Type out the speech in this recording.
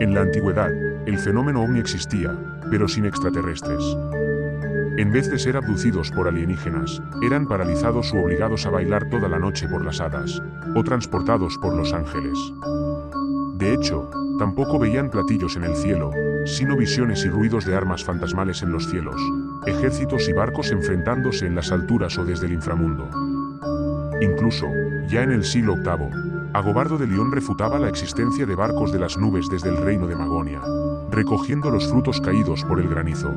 En la antigüedad, el fenómeno ovni existía, pero sin extraterrestres. En vez de ser abducidos por alienígenas, eran paralizados u obligados a bailar toda la noche por las hadas, o transportados por los ángeles. De hecho, tampoco veían platillos en el cielo, sino visiones y ruidos de armas fantasmales en los cielos, ejércitos y barcos enfrentándose en las alturas o desde el inframundo. Incluso, ya en el siglo VIII, Agobardo de León refutaba la existencia de barcos de las nubes desde el reino de Magonia, recogiendo los frutos caídos por el granizo,